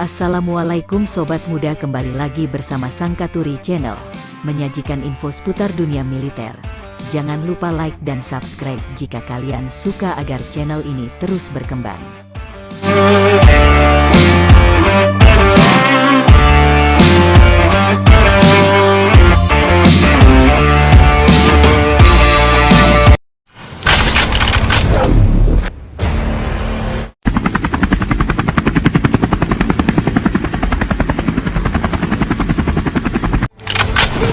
Assalamualaikum Sobat Muda kembali lagi bersama Sangkaturi Channel, menyajikan info seputar dunia militer. Jangan lupa like dan subscribe jika kalian suka agar channel ini terus berkembang.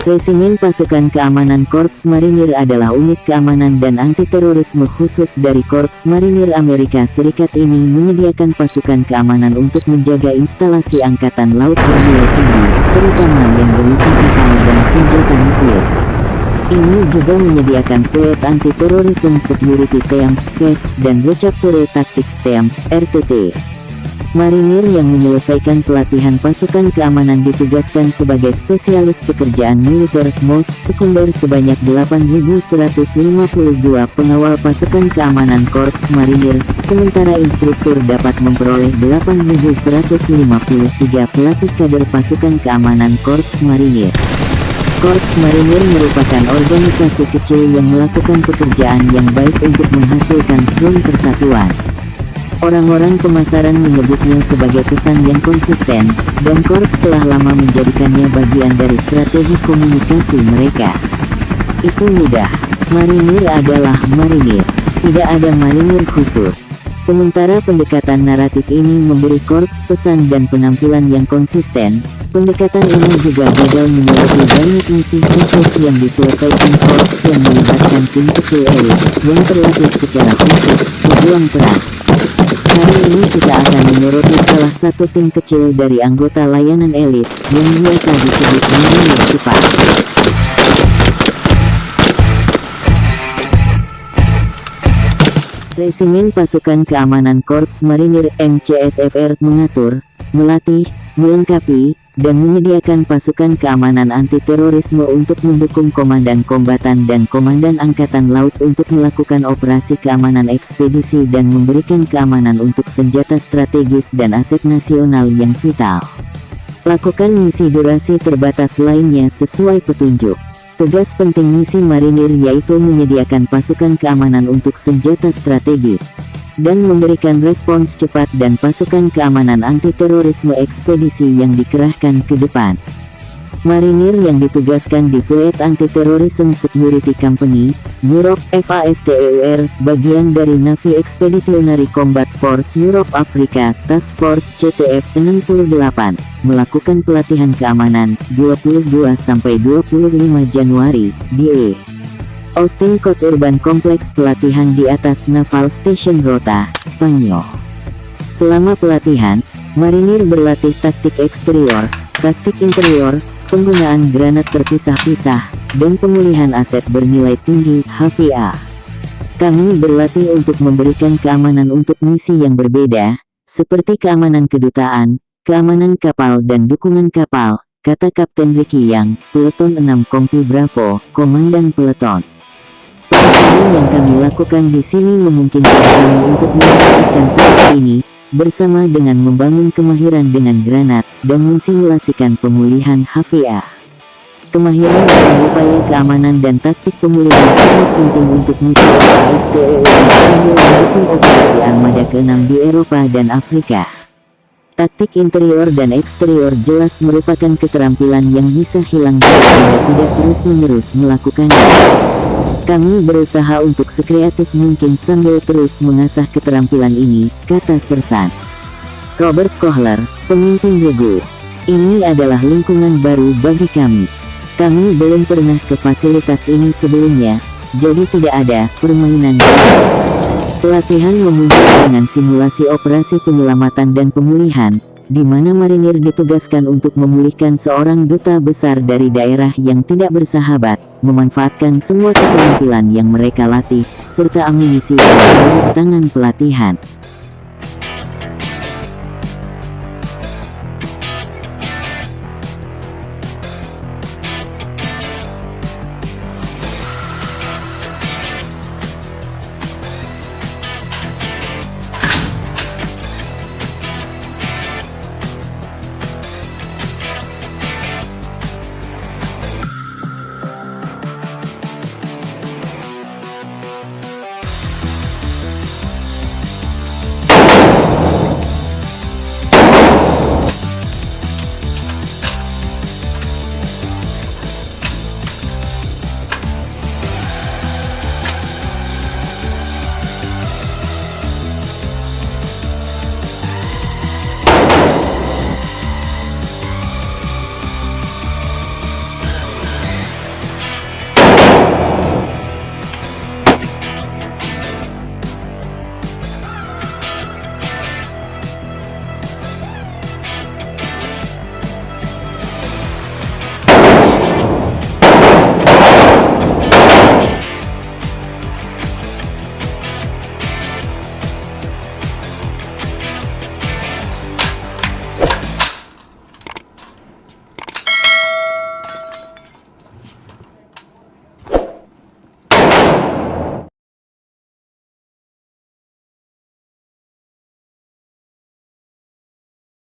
Resimen Pasukan Keamanan Korps Marinir adalah unit keamanan dan anti-terorisme khusus dari Korps Marinir Amerika Serikat ini menyediakan pasukan keamanan untuk menjaga instalasi Angkatan Laut bernilai tinggi, terutama yang berisi kapal dan senjata nuklir. Ini juga menyediakan Fleet Anti-Terrorism Security Teams FACE dan Recapture Tactics Teams RTT. Marinir yang menyelesaikan pelatihan pasukan keamanan ditugaskan sebagai spesialis pekerjaan militer MOS sekunder sebanyak 8.152 pengawal pasukan keamanan Korps Marinir, sementara instruktur dapat memperoleh 8.153 pelatih kader pasukan keamanan Korps Marinir. Korps Marinir merupakan organisasi kecil yang melakukan pekerjaan yang baik untuk menghasilkan front persatuan. Orang-orang pemasaran menyebutnya sebagai pesan yang konsisten, dan Korps telah lama menjadikannya bagian dari strategi komunikasi mereka. Itu mudah. Marinir adalah marinir. Tidak ada marinir khusus. Sementara pendekatan naratif ini memberi Korps pesan dan penampilan yang konsisten, pendekatan ini juga gagal menyoroti banyak misi khusus yang diselesaikan Korps yang melibatkan tim kecil elit, yang terlatih secara khusus, pejuang perang. Ini kita akan menyoroti salah satu tim kecil dari anggota layanan elit, yang biasa disebut Marinir Cepat. Resimen Pasukan Keamanan Korps Marinir MCSFR mengatur, melatih, melengkapi, dan menyediakan pasukan keamanan anti-terorisme untuk mendukung komandan kombatan dan komandan angkatan laut untuk melakukan operasi keamanan ekspedisi dan memberikan keamanan untuk senjata strategis dan aset nasional yang vital. Lakukan misi durasi terbatas lainnya sesuai petunjuk. Tugas penting misi marinir yaitu menyediakan pasukan keamanan untuk senjata strategis dan memberikan respons cepat dan pasukan keamanan anti-terorisme ekspedisi yang dikerahkan ke depan. Marinir yang ditugaskan di Fleet Anti-Terrorism Security Company, Europe FASTEUR, bagian dari Navy Expeditionary Combat Force Europe Africa, Task Force CTF 68, melakukan pelatihan keamanan, 22-25 Januari, di Austin Code Urban Kompleks pelatihan di atas Naval Station Rota, Spanyol. Selama pelatihan, marinir berlatih taktik eksterior, taktik interior, penggunaan granat terpisah-pisah, dan pemulihan aset bernilai tinggi HVA. Kami berlatih untuk memberikan keamanan untuk misi yang berbeda, seperti keamanan kedutaan, keamanan kapal dan dukungan kapal, kata Kapten Ricky Yang, Peleton 6 Kompi Bravo, Komandan Peleton. Pelatihan yang kami lakukan di sini memungkinkan kami untuk melakukan taktik ini, bersama dengan membangun kemahiran dengan granat, dan mensimulasikan pemulihan HVA. Kemahiran dalam upaya keamanan dan taktik pemulihan sangat penting untuk misi ASTEU sambil mendukung operasi armada ke-6 di Eropa dan Afrika. Taktik interior dan eksterior jelas merupakan keterampilan yang bisa hilang jika tidak terus-menerus melakukannya. Kami berusaha untuk sekreatif mungkin sambil terus mengasah keterampilan ini, kata Sersan. Robert Kohler, pemimpin Regu. Ini adalah lingkungan baru bagi kami. Kami belum pernah ke fasilitas ini sebelumnya, jadi tidak ada permainan. Pelatihan memuncak dengan simulasi operasi penyelamatan dan pemulihan, di mana marinir ditugaskan untuk memulihkan seorang duta besar dari daerah yang tidak bersahabat, memanfaatkan semua keterampilan yang mereka latih, serta amunisi dan tangan pelatihan.